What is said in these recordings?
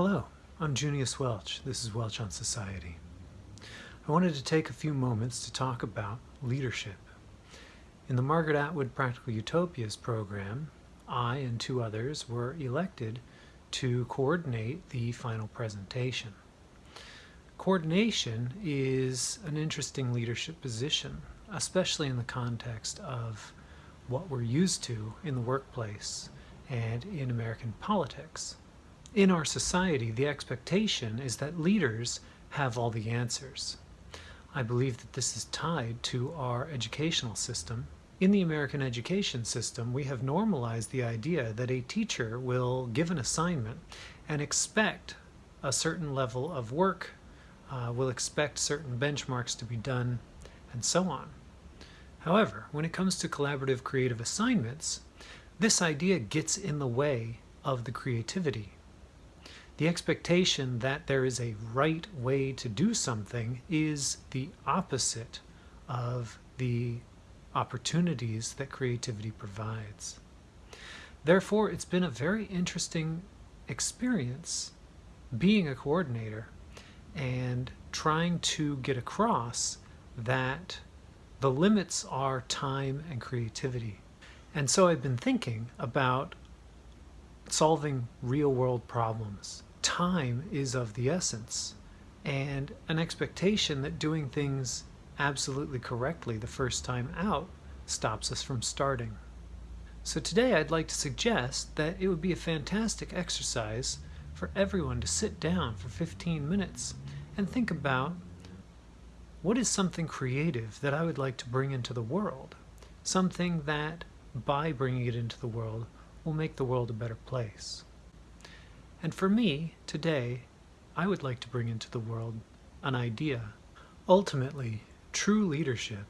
Hello, I'm Junius Welch. This is Welch on Society. I wanted to take a few moments to talk about leadership. In the Margaret Atwood Practical Utopias program, I and two others were elected to coordinate the final presentation. Coordination is an interesting leadership position, especially in the context of what we're used to in the workplace and in American politics. In our society, the expectation is that leaders have all the answers. I believe that this is tied to our educational system. In the American education system, we have normalized the idea that a teacher will give an assignment and expect a certain level of work uh, will expect certain benchmarks to be done, and so on. However, when it comes to collaborative creative assignments, this idea gets in the way of the creativity. The expectation that there is a right way to do something is the opposite of the opportunities that creativity provides. Therefore, it's been a very interesting experience being a coordinator and trying to get across that the limits are time and creativity. And so I've been thinking about solving real world problems. Time is of the essence, and an expectation that doing things absolutely correctly the first time out stops us from starting. So today I'd like to suggest that it would be a fantastic exercise for everyone to sit down for 15 minutes and think about what is something creative that I would like to bring into the world? Something that, by bringing it into the world, will make the world a better place. And for me, today, I would like to bring into the world an idea. Ultimately, true leadership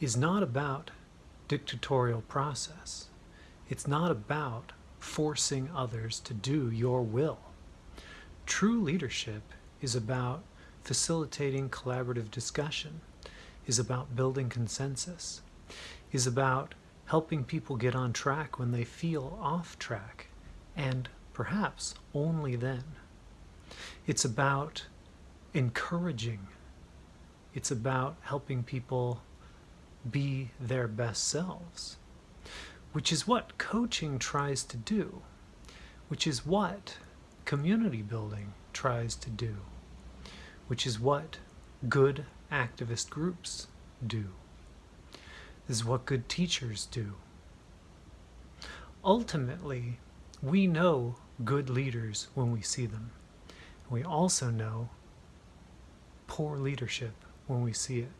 is not about dictatorial process. It's not about forcing others to do your will. True leadership is about facilitating collaborative discussion, is about building consensus, is about helping people get on track when they feel off track, and perhaps only then. It's about encouraging. It's about helping people be their best selves, which is what coaching tries to do, which is what community building tries to do, which is what good activist groups do. This is what good teachers do. Ultimately, we know good leaders when we see them. We also know poor leadership when we see it.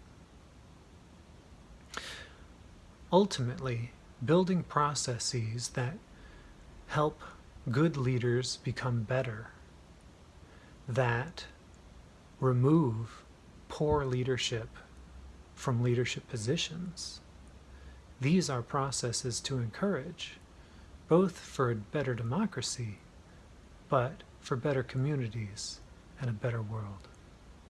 Ultimately, building processes that help good leaders become better that remove poor leadership from leadership positions. These are processes to encourage, both for a better democracy, but for better communities and a better world.